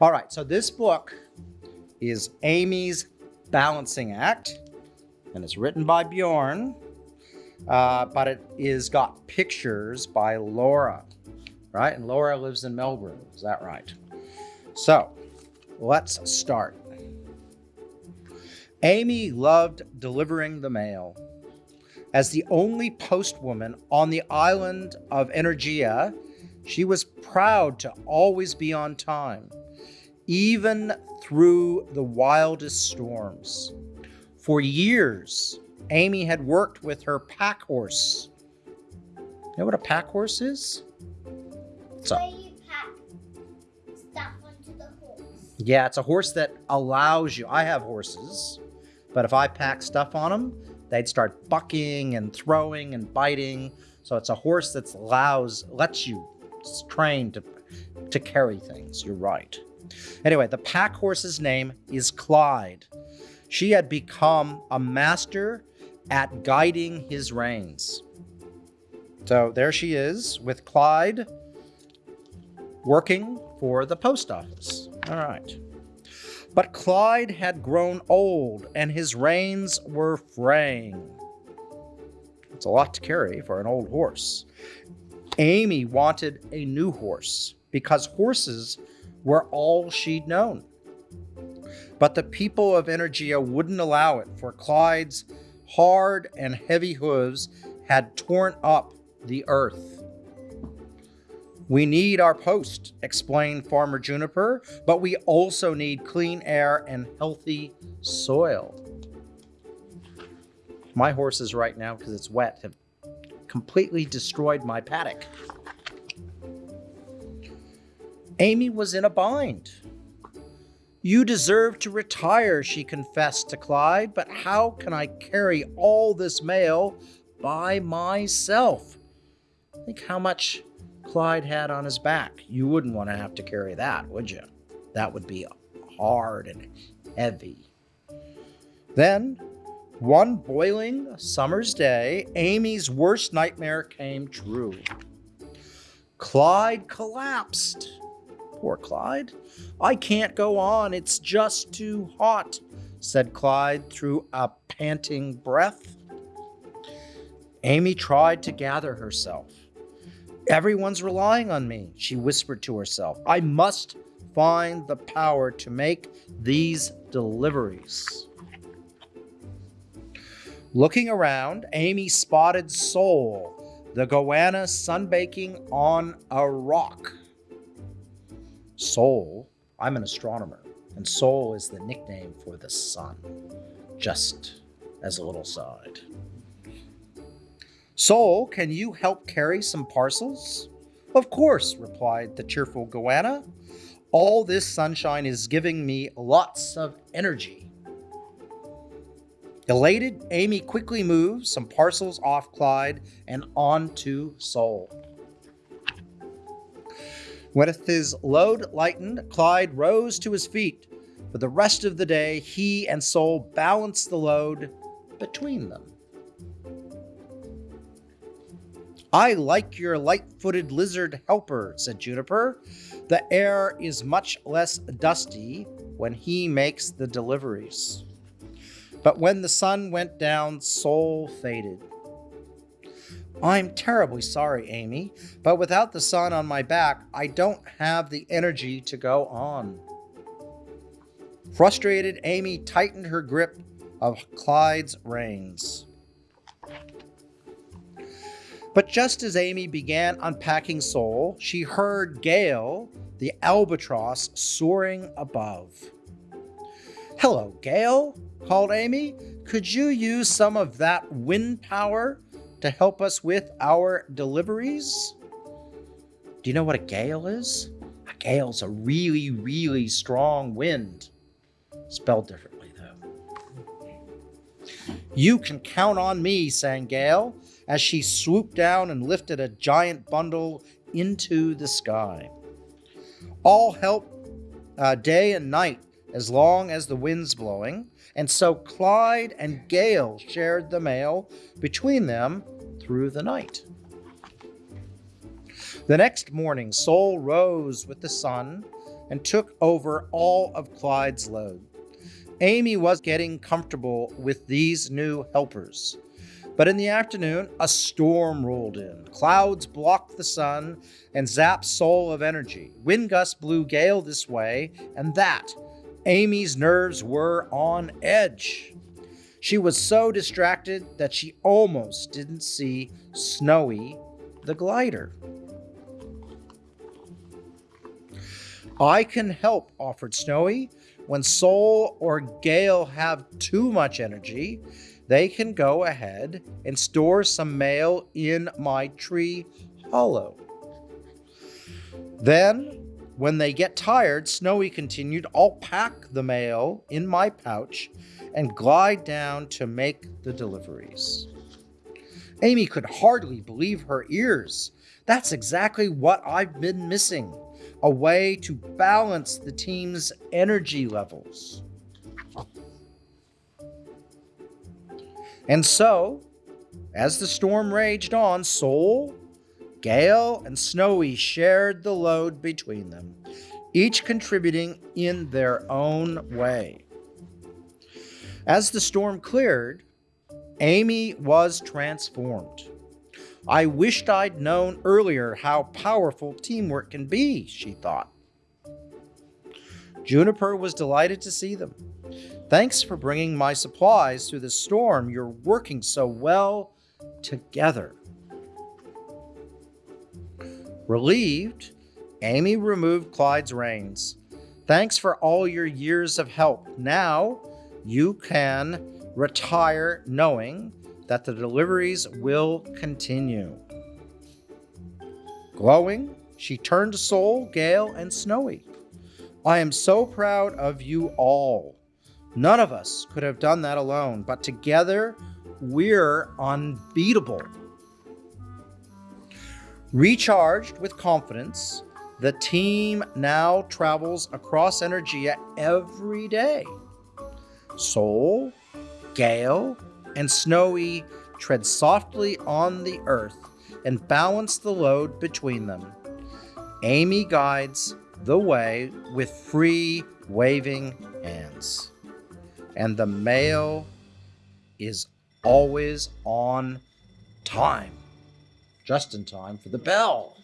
All right, so this book is Amy's Balancing Act, and it's written by Bjorn, uh, but it is got pictures by Laura, right? And Laura lives in Melbourne, is that right? So let's start. Amy loved delivering the mail. As the only postwoman on the island of Energia, she was proud to always be on time, even through the wildest storms. For years, Amy had worked with her pack horse. You know what a pack horse is? It's a, you pack stuff onto the horse. Yeah, it's a horse that allows you. I have horses, but if I pack stuff on them, they'd start bucking and throwing and biting. So it's a horse that allows lets you train to to carry things. You're right. Anyway, the pack horse's name is Clyde. She had become a master at guiding his reins. So there she is with Clyde working for the post office. All right. But Clyde had grown old and his reins were fraying. It's a lot to carry for an old horse. Amy wanted a new horse because horses were all she'd known. But the people of Energia wouldn't allow it, for Clyde's hard and heavy hooves had torn up the earth. We need our post, explained Farmer Juniper, but we also need clean air and healthy soil. My horses right now, because it's wet, have completely destroyed my paddock. Amy was in a bind. You deserve to retire, she confessed to Clyde, but how can I carry all this mail by myself? Think how much Clyde had on his back. You wouldn't want to have to carry that, would you? That would be hard and heavy. Then, one boiling summer's day, Amy's worst nightmare came true. Clyde collapsed. Poor Clyde. I can't go on. It's just too hot, said Clyde through a panting breath. Amy tried to gather herself. Everyone's relying on me, she whispered to herself. I must find the power to make these deliveries. Looking around, Amy spotted Sol, the goanna sunbaking on a rock. Sol, I'm an astronomer, and Sol is the nickname for the sun, just as a little side. Sol, can you help carry some parcels? Of course, replied the cheerful goanna. All this sunshine is giving me lots of energy. Elated, Amy quickly moved some parcels off Clyde and onto Sol. When his load lightened, Clyde rose to his feet. For the rest of the day, he and Sol balanced the load between them. I like your light footed lizard helper, said Juniper. The air is much less dusty when he makes the deliveries. But when the sun went down, Sol faded. I'm terribly sorry, Amy, but without the sun on my back, I don't have the energy to go on. Frustrated, Amy tightened her grip of Clyde's reins. But just as Amy began unpacking Sol, she heard Gale, the albatross, soaring above. Hello, Gale, called Amy. Could you use some of that wind power to help us with our deliveries. Do you know what a gale is? A gale's a really, really strong wind. Spelled differently, though. You can count on me, sang Gale, as she swooped down and lifted a giant bundle into the sky. All help uh, day and night as long as the wind's blowing, and so Clyde and Gale shared the mail between them through the night. The next morning, Sol rose with the sun, and took over all of Clyde's load. Amy was getting comfortable with these new helpers. But in the afternoon, a storm rolled in. Clouds blocked the sun and zapped Sol of energy. Wind gusts blew Gale this way and that. Amy's nerves were on edge. She was so distracted that she almost didn't see Snowy the glider. I can help, offered Snowy. When Sol or Gale have too much energy, they can go ahead and store some mail in my tree hollow. Then, when they get tired, Snowy continued, I'll pack the mail in my pouch and glide down to make the deliveries. Amy could hardly believe her ears. That's exactly what I've been missing a way to balance the team's energy levels. And so, as the storm raged on, Sol, Gale, and Snowy shared the load between them, each contributing in their own way. As the storm cleared, Amy was transformed. I wished I'd known earlier how powerful teamwork can be, she thought. Juniper was delighted to see them. Thanks for bringing my supplies through the storm. You're working so well together. Relieved, Amy removed Clyde's reins. Thanks for all your years of help. Now you can retire knowing that the deliveries will continue. Glowing, she turned to Sol, Gale, and Snowy. I am so proud of you all. None of us could have done that alone, but together we're unbeatable. Recharged with confidence, the team now travels across Energia every day. Sol, Gale, and Snowy tread softly on the earth and balance the load between them. Amy guides the way with free waving hands and the mail is always on time. Just in time for the bell.